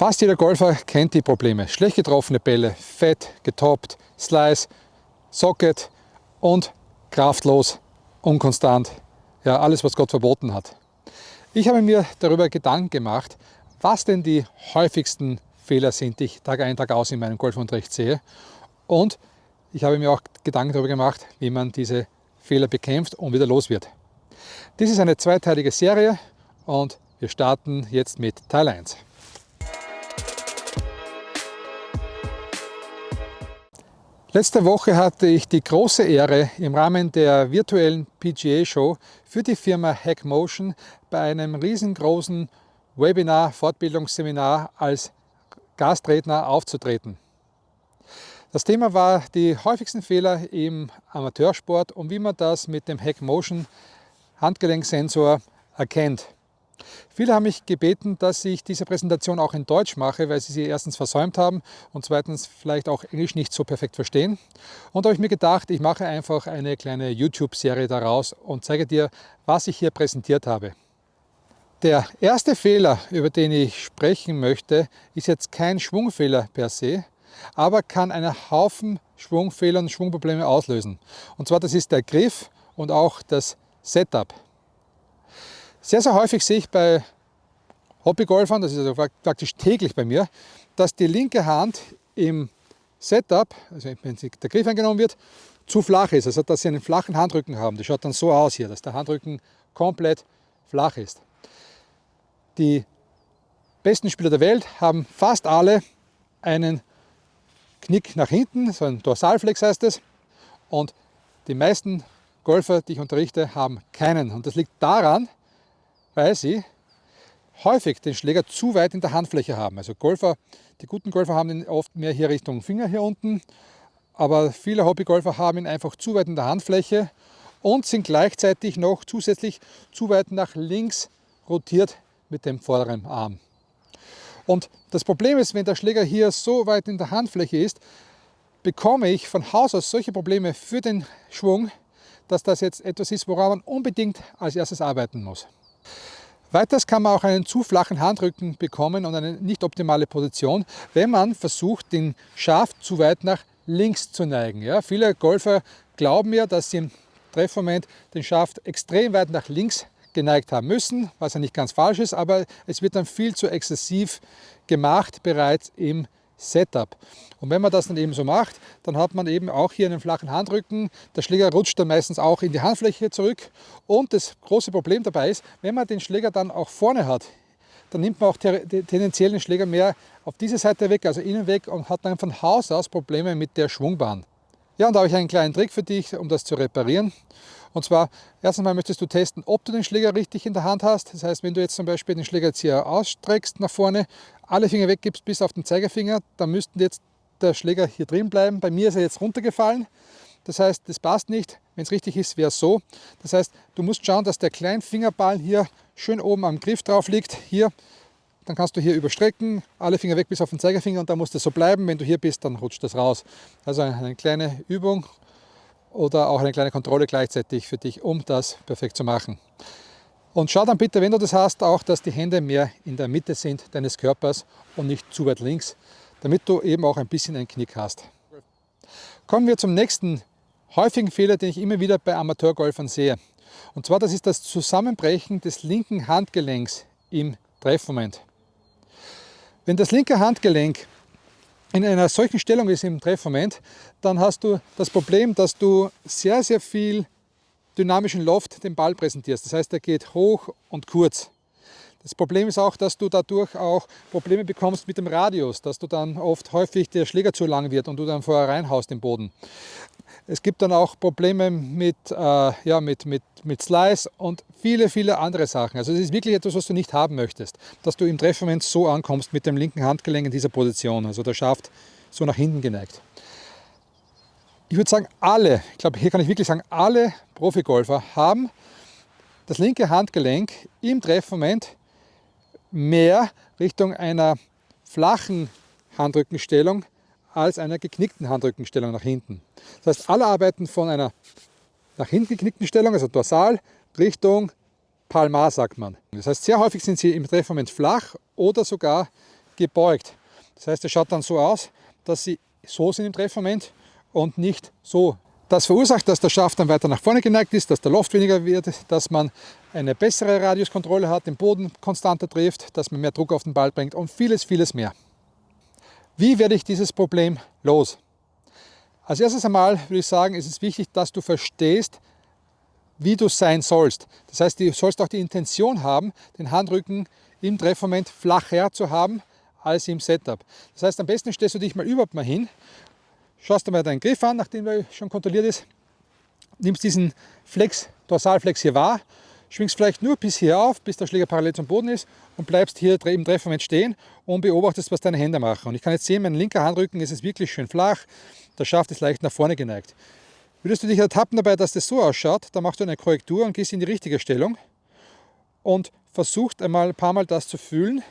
Fast jeder Golfer kennt die Probleme. Schlecht getroffene Bälle, fett, getoppt, Slice, Socket und kraftlos, unkonstant. Ja, alles, was Gott verboten hat. Ich habe mir darüber Gedanken gemacht, was denn die häufigsten Fehler sind, die ich Tag ein, Tag aus in meinem Golfunterricht sehe. Und ich habe mir auch Gedanken darüber gemacht, wie man diese Fehler bekämpft und wieder los wird. Dies ist eine zweiteilige Serie und wir starten jetzt mit Teil 1. Letzte Woche hatte ich die große Ehre, im Rahmen der virtuellen PGA-Show für die Firma Hackmotion bei einem riesengroßen Webinar, Fortbildungsseminar als Gastredner aufzutreten. Das Thema war die häufigsten Fehler im Amateursport und wie man das mit dem Hackmotion Handgelenksensor erkennt. Viele haben mich gebeten, dass ich diese Präsentation auch in Deutsch mache, weil sie sie erstens versäumt haben und zweitens vielleicht auch Englisch nicht so perfekt verstehen. Und da habe ich mir gedacht, ich mache einfach eine kleine YouTube-Serie daraus und zeige dir, was ich hier präsentiert habe. Der erste Fehler, über den ich sprechen möchte, ist jetzt kein Schwungfehler per se, aber kann einen Haufen Schwungfehler und Schwungprobleme auslösen. Und zwar das ist der Griff und auch das Setup. Sehr, sehr häufig sehe ich bei Hobbygolfern, das ist also praktisch täglich bei mir, dass die linke Hand im Setup, also wenn der Griff eingenommen wird, zu flach ist, also dass sie einen flachen Handrücken haben. Das schaut dann so aus hier, dass der Handrücken komplett flach ist. Die besten Spieler der Welt haben fast alle einen Knick nach hinten, so ein Dorsalflex heißt es. Und die meisten Golfer, die ich unterrichte, haben keinen. Und das liegt daran, weil sie häufig den Schläger zu weit in der Handfläche haben. Also Golfer, die guten Golfer haben ihn oft mehr hier Richtung Finger hier unten, aber viele Hobbygolfer haben ihn einfach zu weit in der Handfläche und sind gleichzeitig noch zusätzlich zu weit nach links rotiert mit dem vorderen Arm. Und das Problem ist, wenn der Schläger hier so weit in der Handfläche ist, bekomme ich von Haus aus solche Probleme für den Schwung, dass das jetzt etwas ist, woran man unbedingt als erstes arbeiten muss. Weiters kann man auch einen zu flachen Handrücken bekommen und eine nicht optimale Position, wenn man versucht, den Schaft zu weit nach links zu neigen. Ja, viele Golfer glauben ja, dass sie im Treffmoment den Schaft extrem weit nach links geneigt haben müssen, was ja nicht ganz falsch ist, aber es wird dann viel zu exzessiv gemacht bereits im Setup. Und wenn man das dann eben so macht, dann hat man eben auch hier einen flachen Handrücken. Der Schläger rutscht dann meistens auch in die Handfläche zurück. Und das große Problem dabei ist, wenn man den Schläger dann auch vorne hat, dann nimmt man auch tendenziell den Schläger mehr auf diese Seite weg, also innen weg und hat dann von Haus aus Probleme mit der Schwungbahn. Ja, und da habe ich einen kleinen Trick für dich, um das zu reparieren. Und zwar, erstens mal möchtest du testen, ob du den Schläger richtig in der Hand hast. Das heißt, wenn du jetzt zum Beispiel den Schläger jetzt hier ausstreckst nach vorne, alle Finger weggibst bis auf den Zeigefinger, dann müssten jetzt der Schläger hier drin bleiben. Bei mir ist er jetzt runtergefallen. Das heißt, das passt nicht. Wenn es richtig ist, wäre es so. Das heißt, du musst schauen, dass der Kleinfingerball hier schön oben am Griff drauf liegt. Hier, dann kannst du hier überstrecken, alle Finger weg bis auf den Zeigefinger und dann muss das so bleiben. Wenn du hier bist, dann rutscht das raus. Also eine kleine Übung oder auch eine kleine Kontrolle gleichzeitig für dich, um das perfekt zu machen. Und schau dann bitte, wenn du das hast, auch, dass die Hände mehr in der Mitte sind deines Körpers und nicht zu weit links, damit du eben auch ein bisschen einen Knick hast. Kommen wir zum nächsten häufigen Fehler, den ich immer wieder bei Amateurgolfern sehe. Und zwar, das ist das Zusammenbrechen des linken Handgelenks im Treffmoment. Wenn das linke Handgelenk in einer solchen Stellung ist im Treffmoment, dann hast du das Problem, dass du sehr, sehr viel dynamischen Loft den Ball präsentierst. Das heißt, er geht hoch und kurz. Das Problem ist auch, dass du dadurch auch Probleme bekommst mit dem Radius, dass du dann oft häufig der Schläger zu lang wird und du dann vorher reinhaust im Boden. Es gibt dann auch Probleme mit, äh, ja, mit, mit, mit Slice und viele, viele andere Sachen. Also es ist wirklich etwas, was du nicht haben möchtest, dass du im Treffmoment so ankommst mit dem linken Handgelenk in dieser Position, also der Schaft so nach hinten geneigt. Ich würde sagen, alle, ich glaube, hier kann ich wirklich sagen, alle Profigolfer haben das linke Handgelenk im Treffmoment mehr Richtung einer flachen Handrückenstellung als einer geknickten Handrückenstellung nach hinten. Das heißt, alle arbeiten von einer nach hinten geknickten Stellung, also dorsal, Richtung Palmar sagt man. Das heißt, sehr häufig sind sie im Treffmoment flach oder sogar gebeugt. Das heißt, es schaut dann so aus, dass sie so sind im Treffmoment und nicht so. Das verursacht, dass der Schaft dann weiter nach vorne geneigt ist, dass der Loft weniger wird, dass man eine bessere Radiuskontrolle hat, den Boden konstanter trifft, dass man mehr Druck auf den Ball bringt und vieles, vieles mehr. Wie werde ich dieses Problem los? Als erstes einmal würde ich sagen, ist es wichtig, dass du verstehst, wie du sein sollst. Das heißt, du sollst auch die Intention haben, den Handrücken im Treffmoment flacher zu haben als im Setup. Das heißt, am besten stellst du dich mal überhaupt mal hin, schaust dir mal deinen Griff an, nachdem er schon kontrolliert ist, nimmst diesen Flex, Dorsalflex hier wahr, schwingst vielleicht nur bis hier auf, bis der Schläger parallel zum Boden ist und bleibst hier im Treffmoment stehen und beobachtest, was deine Hände machen. Und ich kann jetzt sehen, mein linker Handrücken ist es wirklich schön flach, der Schaft ist leicht nach vorne geneigt. Würdest du dich ertappen dabei, dass das so ausschaut, dann machst du eine Korrektur und gehst in die richtige Stellung und versuchst einmal ein paar Mal das zu fühlen,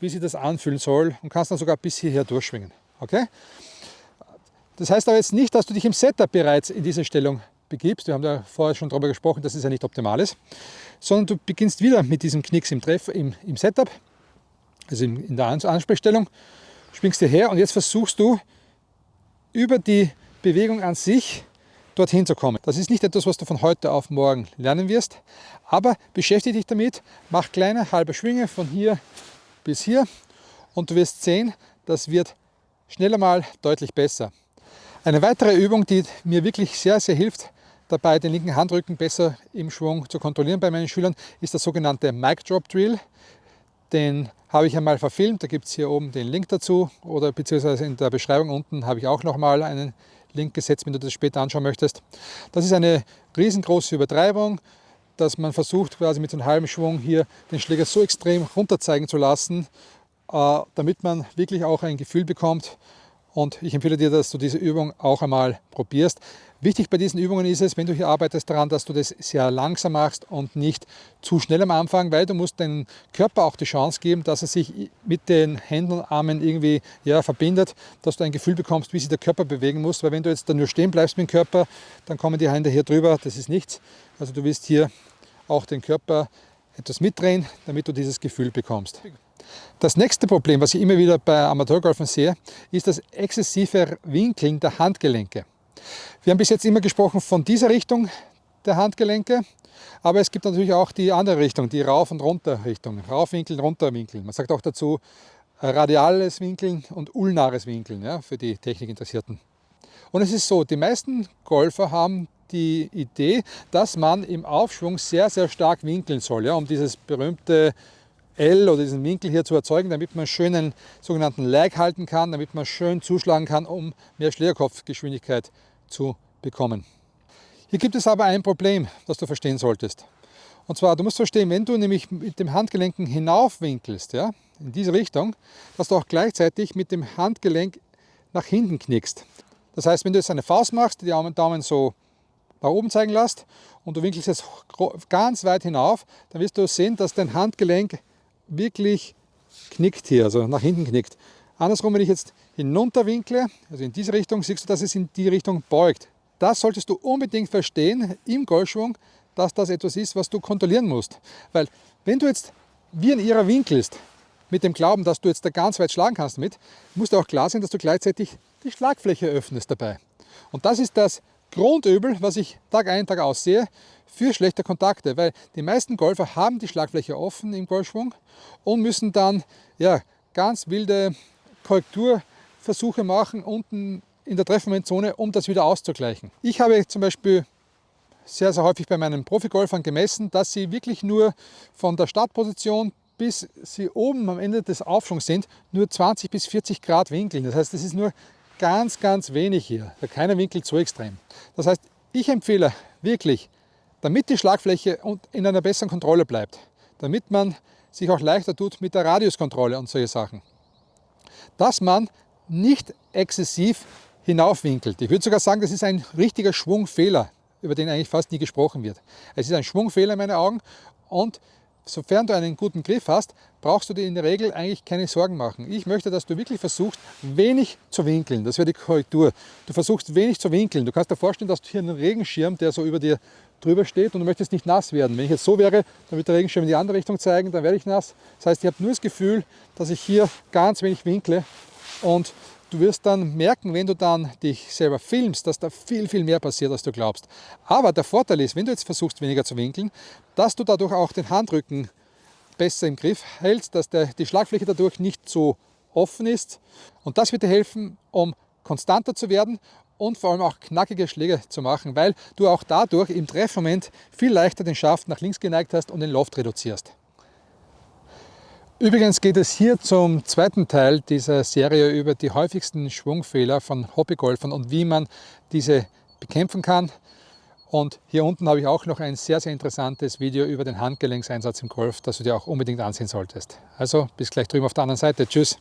wie sich das anfühlen soll und kannst dann sogar bis hierher durchschwingen. Okay? Das heißt aber jetzt nicht, dass du dich im Setup bereits in diese Stellung begibst. Wir haben da vorher schon darüber gesprochen, dass es ja nicht optimal ist. Sondern du beginnst wieder mit diesem Knicks im, Treff, im, im Setup, also in, in der Ansprechstellung, schwingst hierher und jetzt versuchst du über die Bewegung an sich dorthin zu kommen. Das ist nicht etwas, was du von heute auf morgen lernen wirst, aber beschäftige dich damit, mach kleine halbe Schwinge von hier bis hier und du wirst sehen, das wird schneller mal deutlich besser. Eine weitere Übung, die mir wirklich sehr, sehr hilft, dabei den linken Handrücken besser im Schwung zu kontrollieren bei meinen Schülern, ist der sogenannte Mic Drop Drill. Den habe ich einmal verfilmt, da gibt es hier oben den Link dazu oder beziehungsweise in der Beschreibung unten habe ich auch nochmal einen Link gesetzt, wenn du das später anschauen möchtest. Das ist eine riesengroße Übertreibung, dass man versucht quasi mit so einem halben Schwung hier den Schläger so extrem runterzeigen zu lassen, äh, damit man wirklich auch ein Gefühl bekommt, und ich empfehle dir, dass du diese Übung auch einmal probierst. Wichtig bei diesen Übungen ist es, wenn du hier arbeitest, daran, dass du das sehr langsam machst und nicht zu schnell am Anfang, weil du musst deinem Körper auch die Chance geben, dass er sich mit den Händen und Armen irgendwie ja, verbindet, dass du ein Gefühl bekommst, wie sich der Körper bewegen muss. Weil wenn du jetzt dann nur stehen bleibst mit dem Körper, dann kommen die Hände hier drüber, das ist nichts. Also du wirst hier auch den Körper etwas mitdrehen, damit du dieses Gefühl bekommst. Das nächste Problem, was ich immer wieder bei Amateurgolfern sehe, ist das exzessive Winkeln der Handgelenke. Wir haben bis jetzt immer gesprochen von dieser Richtung der Handgelenke, aber es gibt natürlich auch die andere Richtung, die Rauf- und Runterrichtung. Raufwinkeln, Runterwinkeln. Man sagt auch dazu radiales Winkeln und ulnares Winkeln ja, für die Technikinteressierten. Und es ist so, die meisten Golfer haben die Idee, dass man im Aufschwung sehr, sehr stark winkeln soll, ja, um dieses berühmte L oder diesen Winkel hier zu erzeugen, damit man schön einen sogenannten Lag halten kann, damit man schön zuschlagen kann, um mehr Schlägerkopfgeschwindigkeit zu bekommen. Hier gibt es aber ein Problem, das du verstehen solltest. Und zwar, du musst verstehen, wenn du nämlich mit dem Handgelenken hinaufwinkelst, ja, in diese Richtung, dass du auch gleichzeitig mit dem Handgelenk nach hinten knickst. Das heißt, wenn du jetzt eine Faust machst, die Daumen so nach oben zeigen lässt und du winkelst jetzt ganz weit hinauf, dann wirst du sehen, dass dein Handgelenk wirklich knickt hier, also nach hinten knickt. Andersrum, wenn ich jetzt hinunter winkle, also in diese Richtung, siehst du, dass es in die Richtung beugt. Das solltest du unbedingt verstehen im Golfschwung, dass das etwas ist, was du kontrollieren musst. Weil wenn du jetzt wie ein Irrer winkelst, mit dem Glauben, dass du jetzt da ganz weit schlagen kannst damit, musst du auch klar sein, dass du gleichzeitig die Schlagfläche öffnest dabei. Und das ist das Grundübel, was ich Tag ein, Tag aus sehe, für schlechte Kontakte, weil die meisten Golfer haben die Schlagfläche offen im Golfschwung und müssen dann ja, ganz wilde Korrekturversuche machen unten in der Treffmomentzone, um das wieder auszugleichen. Ich habe zum Beispiel sehr, sehr häufig bei meinen Profigolfern gemessen, dass sie wirklich nur von der Startposition bis sie oben am Ende des Aufschwungs sind, nur 20 bis 40 Grad winkeln. Das heißt, das ist nur ganz, ganz wenig hier. Keiner winkelt so extrem. Das heißt, ich empfehle wirklich, damit die Schlagfläche in einer besseren Kontrolle bleibt, damit man sich auch leichter tut mit der Radiuskontrolle und solche Sachen, dass man nicht exzessiv hinaufwinkelt. Ich würde sogar sagen, das ist ein richtiger Schwungfehler, über den eigentlich fast nie gesprochen wird. Es ist ein Schwungfehler in meinen Augen und sofern du einen guten Griff hast, brauchst du dir in der Regel eigentlich keine Sorgen machen. Ich möchte, dass du wirklich versuchst, wenig zu winkeln. Das wäre die Korrektur. Du versuchst wenig zu winkeln. Du kannst dir vorstellen, dass du hier einen Regenschirm, der so über dir drüber steht und du möchtest nicht nass werden. Wenn ich jetzt so wäre, dann wird der Regenschirm in die andere Richtung zeigen, dann werde ich nass. Das heißt, ich habe nur das Gefühl, dass ich hier ganz wenig winkle und Du wirst dann merken, wenn du dann dich selber filmst, dass da viel, viel mehr passiert, als du glaubst. Aber der Vorteil ist, wenn du jetzt versuchst, weniger zu winkeln, dass du dadurch auch den Handrücken besser im Griff hältst, dass der, die Schlagfläche dadurch nicht so offen ist. Und das wird dir helfen, um konstanter zu werden und vor allem auch knackige Schläge zu machen, weil du auch dadurch im Treffmoment viel leichter den Schaft nach links geneigt hast und den Loft reduzierst. Übrigens geht es hier zum zweiten Teil dieser Serie über die häufigsten Schwungfehler von Hobbygolfern und wie man diese bekämpfen kann. Und hier unten habe ich auch noch ein sehr, sehr interessantes Video über den Handgelenkseinsatz im Golf, das du dir auch unbedingt ansehen solltest. Also bis gleich drüben auf der anderen Seite. Tschüss!